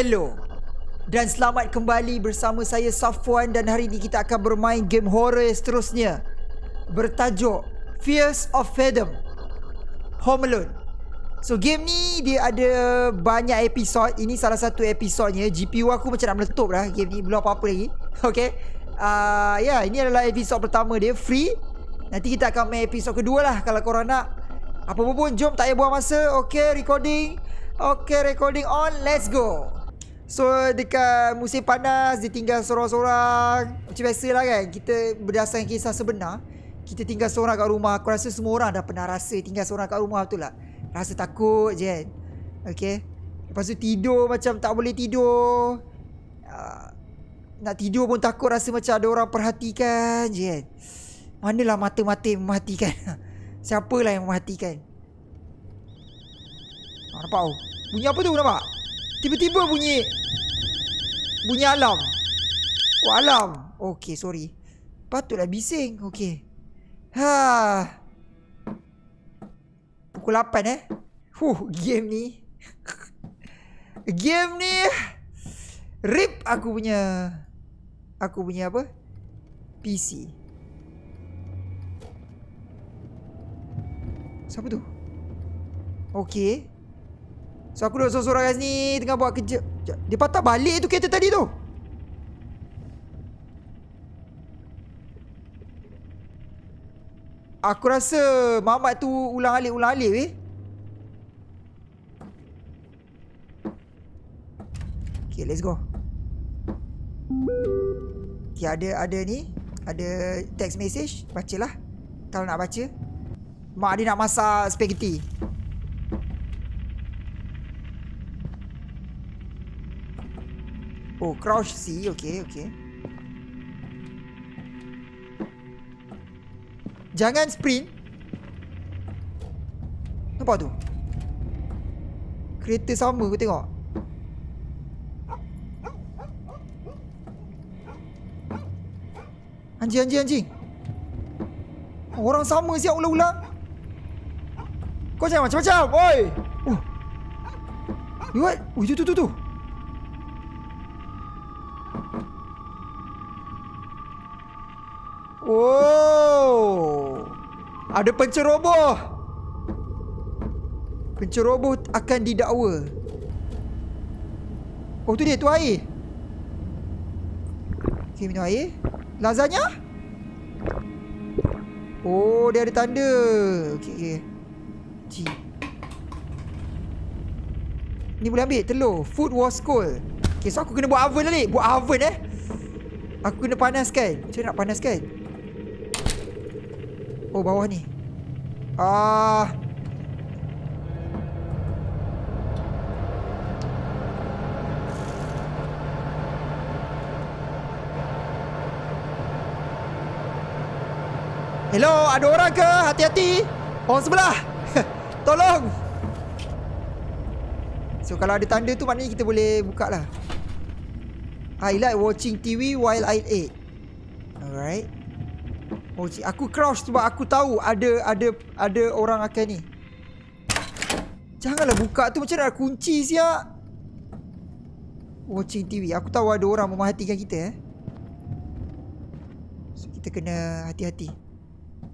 Hello. Dan selamat kembali bersama saya Safwan. Dan hari ini kita akan bermain game horror seterusnya. Bertajuk Fears of Fathom. Home Alone. So game ni dia ada banyak episod. Ini salah satu episodnya. GPU aku macam nak meletup dah. Game ni Belum apa-apa lagi. Okay. Uh, Ya yeah, ini adalah episod pertama dia. Free. Nanti kita akan main episod kedua lah. Kalau korang nak. Apa-apa pun jom tak payah buang masa. Okay recording. Okay recording on. Let's go So dekat musim panas Dia tinggal seorang-seorang. Macam biasa lah kan Kita berdasarkan kisah sebenar Kita tinggal seorang kat rumah. Aku rasa semua orang dah pernah rasa Tinggal seorang kat rumah betul tak? Rasa takut je kan. Okay? Lepas tu tidur macam tak boleh tidur. Uh, Nak tidur pun takut Rasa macam ada orang perhatikan je kan. Manalah mata-mata yang mematikan. Siapalah yang mematikan? Ah, Nampak? Tu Bunyi apa tu nampak? Tiba-tiba bunyi Bunyi alam Oh alam Okay sorry. Patutlah bising. Okay Ha. Pukul 8 eh? Huh game ni. Game ni. Rip aku punya Aku punya apa? PC Siapa tu? Okay So aku duduk seorang-seorang kat sini Tengah buat kerja. Dia patah balik tu kereta tadi tu. Aku rasa Mamat tu ulang alik ulang alik weh. Okay let's go. Okay ada ada ni. Ada text message. Bacalah. Kalau nak baca. Mak dia nak masak spaghetti Oh, crouch C. Okay, okay. Jangan sprint. Nampak tu? Kereta sama aku tengok. Anjing, anjing, anjing. Orang sama siap ulang-ulang. Kau jangan macam-macam. Oi. Oh. What? Oh, tu, tu, tu, tu. Oh. Ada penceroboh. Penceroboh akan didakwa. Oh tu dia tu air. Okay minum air. Lazanya? Oh dia ada tanda. Okay okay. G. Ni boleh ambil telur. Food was cold. Okay so aku kena buat oven lah ni. Buat oven eh. Aku kena panaskan. Macam nak panaskan? Oh bawah ni. Ah. Hello, ada orang ke? Hati-hati. Orang sebelah. Tolong. So kalau ada tanda tu Maknanya kita boleh buka lah. I like watching TV while I eat Alright Oh, aku crouch sebab aku tahu ada ada ada orang akan ni. Janganlah buka tu macam nak kunci siap. Watching TV. Aku tahu ada orang memerhatikan kita eh. So, kita kena hati-hati.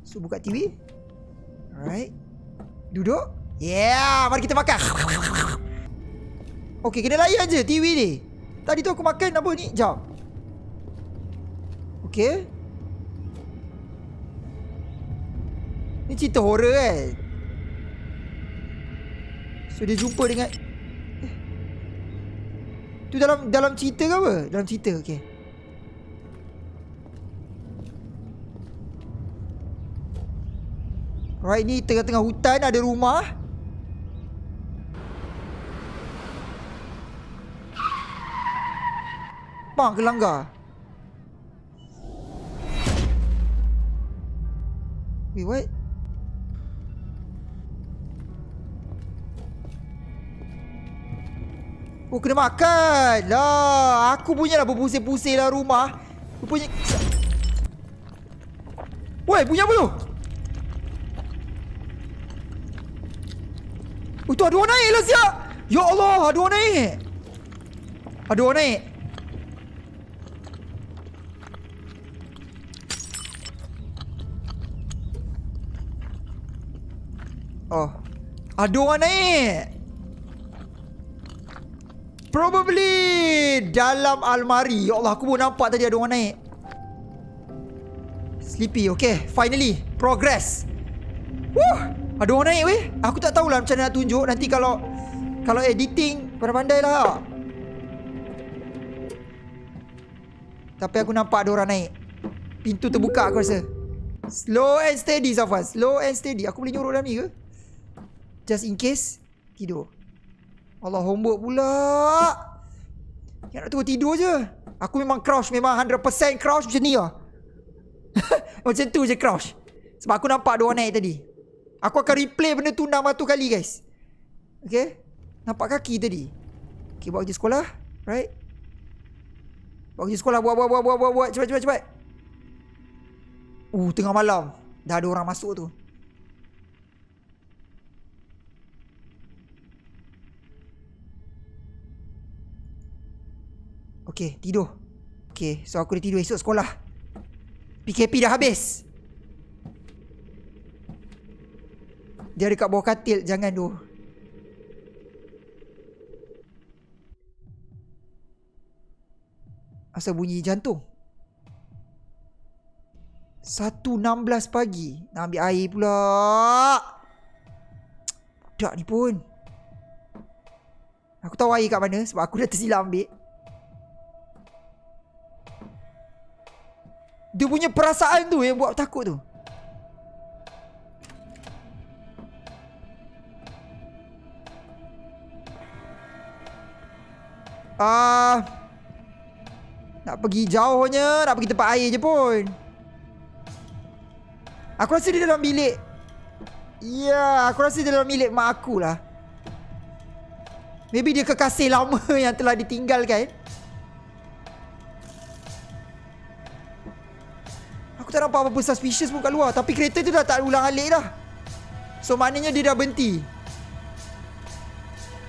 So, buka TV. Alright. Duduk. Yeah, mari kita makan. Okay, kena layan je TV ni. Tadi tu aku makan apa ni? Jom. Okay. Ni cerita horror kan So dia jumpa dengan. Tu dalam dalam cerita ke apa? Dalam cerita okay. Right ni tengah-tengah hutan ada rumah Bang kelanggar Wait what? Oh kena makan lah Aku punya lah berpusing-pusing lah rumah Rupanya Woi punya apa tu Oh tu ada orang naik lah siap Ya Allah ada orang naik Ada orang naik. Oh. Ada orang naik. Probably dalam almari. Ya Allah, aku pun nampak tadi ada orang naik. Sleepy, okay. Finally, progress. Woo! Ada orang naik weh. Aku tak tahulah macam mana nak tunjuk. Nanti kalau kalau editing, pandai-pandai lah. Tapi aku nampak ada orang naik. Pintu terbuka aku rasa. Slow and steady Safwan. Slow and steady. Aku boleh nyuruh dalam ni ke? Just in case Tidur Allah homework pula. Yang nak tunggu tidur je. Aku memang crouch Memang 100% crouch macam ni lah. Macam tu je crouch Sebab aku nampak dua naik tadi. Aku akan replay benda tu 600 kali guys. Okay Nampak kaki tadi? Okay bawa kerja sekolah. Right? Bawa kerja sekolah Buat buat buat buat buat, buat. Cepat cepat cepat. Uh tengah malam. Dah ada orang masuk tu Okay, tidur. Okay, so aku dah tidur esok sekolah. PKP dah habis. Dia dekat bawah katil, jangan tu. Asal bunyi jantung. 1.16 pagi. Nak ambil air pula. Budak ni pun. Aku tahu air kat mana sebab aku dah tersilap ambil. Dia punya perasaan tu yang buat takut tu. Ah, uh, nak pergi jauhnya, nak pergi tempat air je pun. Aku rasa dia dalam bilik. Ya, yeah, aku rasa dia dalam bilik mak aku lah. Maybe dia kekasih lama yang telah ditinggalkan. Aku tak nampak apa-apa suspicious pun kat luar. Tapi kereta tu dah tak ulang alik dah. So maknanya dia dah berhenti.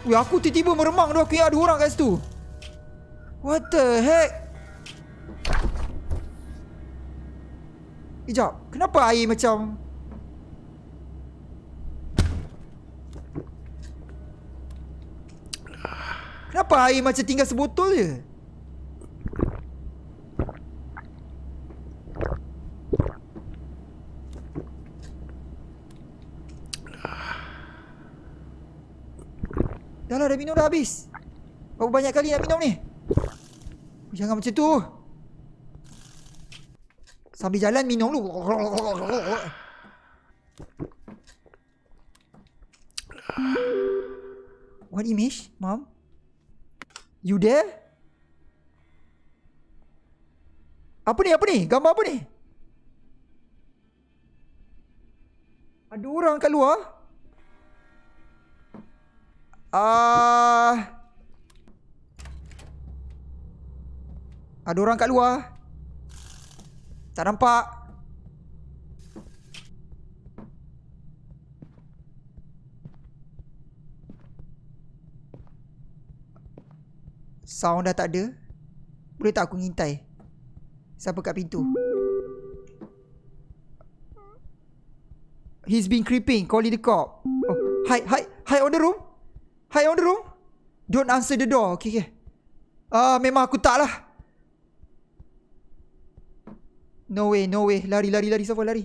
Weh aku tiba-tiba meremang tu. Aku ingat ada orang kat situ. What the heck? Sekejap Kenapa air macam Kenapa air macam tinggal sebotol je Dah lah dah minum dah habis Berapa banyak kali nak minum ni Jangan macam tu Sambil jalan minum dulu What image, mom? You there? Apa ni, apa ni? Gambar apa ni? Ada orang kat luar? Uh, ada orang kat luar. Tak nampak. Sound dah tak ada. Boleh tak aku ngintai? Siapa kat pintu? He's been creeping. Calling the cop. Oh, hide, hide, hide on the room. Hi on the room. Don't answer the door. Okay, okay. Ah, uh, memang aku tak lah. No way, no way. Lari, lari, lari. Siapa lari?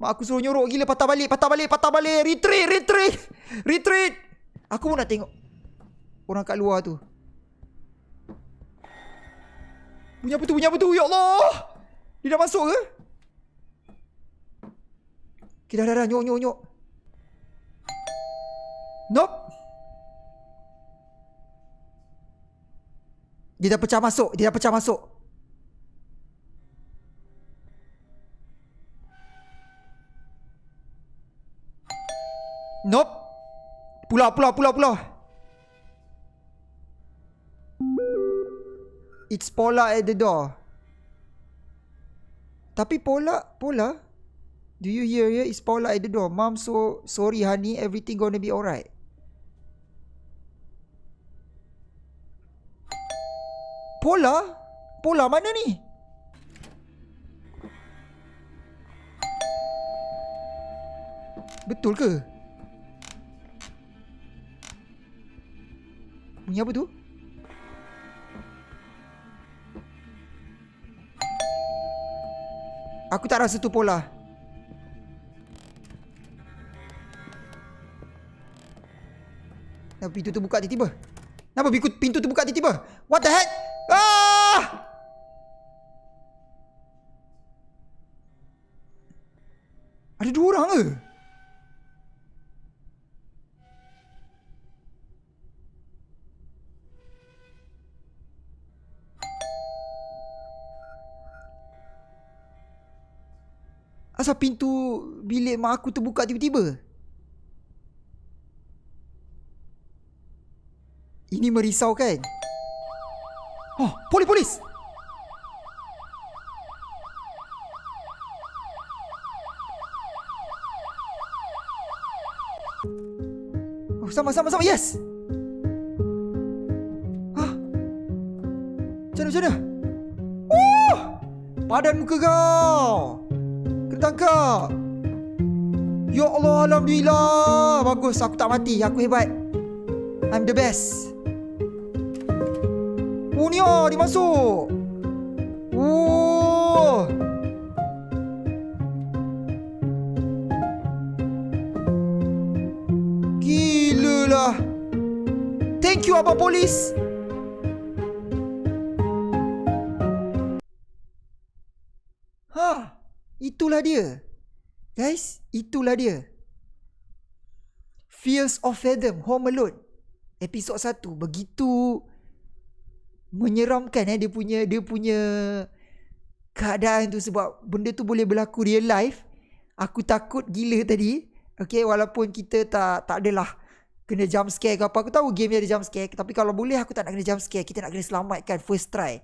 Mak aku suruh nyorok gila. Patah balik, patah balik, patah balik. Retreat, retreat. Retreat. Aku pun nak tengok. Orang kat luar tu. Bunyi apa tu, bunyi apa tu? Ya Allah. Dia dah masuk ke? Okay, dah, dah, dah. Nyok, nyok, nyok. Nope. Dia dah pecah masuk. Dia dah pecah masuk. Nope. Pulau, pulau, pulau, pulau. It's Pola at the door. Tapi Pola, Pola. Do you hear here? It's Pola at the door. Mom, so sorry honey. Everything gonna be alright. Pola? Pola mana ni? Betul ke? Bunyi apa tu? Aku tak rasa tu pola. Kenapa pintu tu buka tiba-tiba? Kenapa pintu tu buka tiba-tiba? What the heck? Ke? Asal pintu bilik mak aku terbuka tiba-tiba? Ini merisaukan. Oh, polis, sama, sama, sama, yes! Ah, macam mana, macam mana? Oh! Padan muka kau! tangkap. Ya Allah, Alhamdulillah. Bagus, aku tak mati. Aku hebat. I'm the best. Oh, ni oh, dia masuk. Polis. itulah dia. Guys, itulah dia. Fears of Fathom, Home Alone. Episod 1 begitu menyeramkan eh dia punya dia punya keadaan tu sebab benda tu boleh berlaku real life. Aku takut gila tadi. Okay, walaupun kita tak tak adalah kena jump scare ke apa. Aku tahu game ni ada jump scare. Tapi kalau boleh aku tak nak kena jump scare. Kita nak kena selamatkan first try.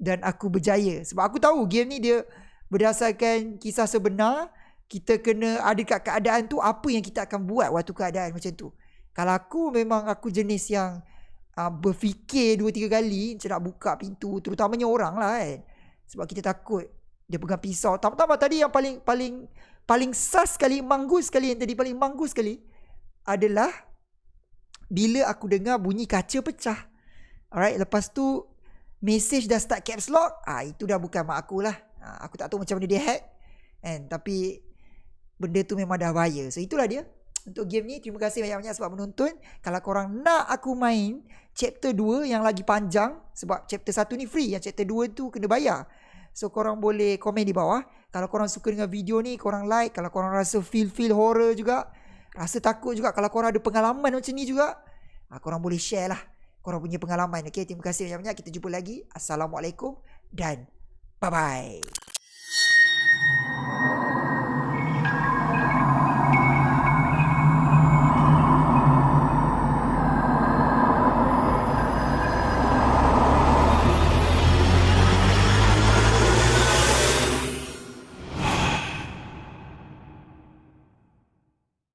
Dan aku berjaya. Sebab aku tahu game ni dia berdasarkan kisah sebenar kita kena ada kat keadaan tu apa yang kita akan buat waktu keadaan macam tu kalau aku memang aku jenis yang uh, berfikir dua tiga kali macam nak buka pintu terutamanya orang lah kan sebab kita takut dia pegang pisau tambah-tambah tadi yang paling paling paling sas sekali manggus sekali yang tadi paling manggus sekali adalah bila aku dengar bunyi kaca pecah. Alright lepas tu message dah start caps lock. Ah itu dah bukan mak aku lah. Ha, aku tak tahu macam mana dia hack. Kan tapi benda tu memang dah bahaya so itulah dia. Untuk game ni terima kasih banyak-banyak sebab menonton. Kalau korang nak aku main chapter 2 yang lagi panjang sebab chapter 1 ni free yang chapter 2 tu kena bayar. So korang boleh komen di bawah. Kalau korang suka dengan video ni korang like. Kalau korang rasa feel-feel horror juga rasa takut juga kalau korang ada pengalaman macam ni juga. Ha, korang boleh share lah. Korang punya pengalaman. Okay, terima kasih banyak-banyak. Kita jumpa lagi. Assalamualaikum dan Bye bye.